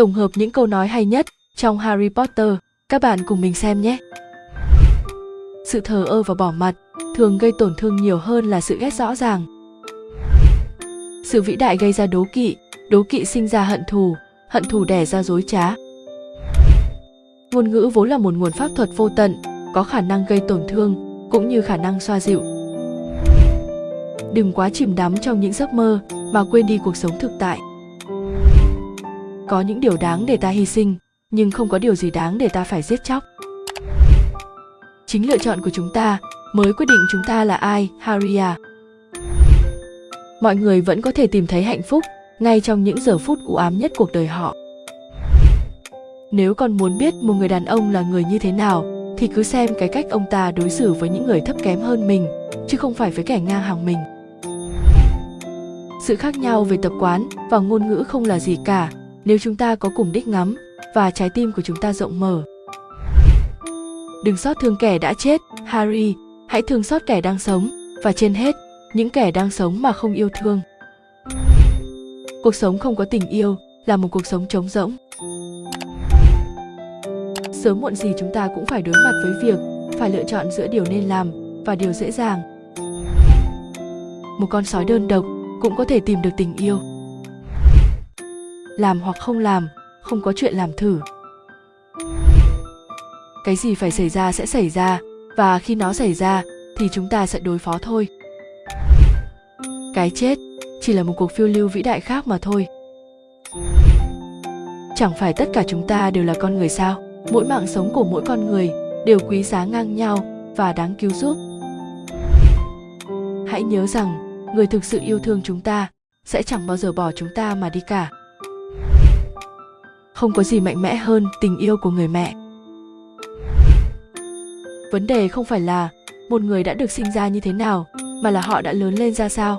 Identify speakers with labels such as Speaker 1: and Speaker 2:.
Speaker 1: tổng hợp những câu nói hay nhất trong Harry Potter. Các bạn cùng mình xem nhé. Sự thờ ơ và bỏ mặt thường gây tổn thương nhiều hơn là sự ghét rõ ràng. Sự vĩ đại gây ra đố kỵ, đố kỵ sinh ra hận thù, hận thù đẻ ra dối trá. Ngôn ngữ vốn là một nguồn pháp thuật vô tận, có khả năng gây tổn thương cũng như khả năng xoa dịu. Đừng quá chìm đắm trong những giấc mơ mà quên đi cuộc sống thực tại. Có những điều đáng để ta hy sinh, nhưng không có điều gì đáng để ta phải giết chóc. Chính lựa chọn của chúng ta mới quyết định chúng ta là ai, Haria. Mọi người vẫn có thể tìm thấy hạnh phúc ngay trong những giờ phút u ám nhất cuộc đời họ. Nếu con muốn biết một người đàn ông là người như thế nào, thì cứ xem cái cách ông ta đối xử với những người thấp kém hơn mình, chứ không phải với kẻ ngang hàng mình. Sự khác nhau về tập quán và ngôn ngữ không là gì cả, nếu chúng ta có cùng đích ngắm và trái tim của chúng ta rộng mở. Đừng xót thương kẻ đã chết, Harry, hãy thương xót kẻ đang sống và trên hết, những kẻ đang sống mà không yêu thương. Cuộc sống không có tình yêu là một cuộc sống trống rỗng. Sớm muộn gì chúng ta cũng phải đối mặt với việc phải lựa chọn giữa điều nên làm và điều dễ dàng. Một con sói đơn độc cũng có thể tìm được tình yêu. Làm hoặc không làm, không có chuyện làm thử. Cái gì phải xảy ra sẽ xảy ra và khi nó xảy ra thì chúng ta sẽ đối phó thôi. Cái chết chỉ là một cuộc phiêu lưu vĩ đại khác mà thôi. Chẳng phải tất cả chúng ta đều là con người sao? Mỗi mạng sống của mỗi con người đều quý giá ngang nhau và đáng cứu giúp. Hãy nhớ rằng, người thực sự yêu thương chúng ta sẽ chẳng bao giờ bỏ chúng ta mà đi cả. Không có gì mạnh mẽ hơn tình yêu của người mẹ. Vấn đề không phải là một người đã được sinh ra như thế nào, mà là họ đã lớn lên ra sao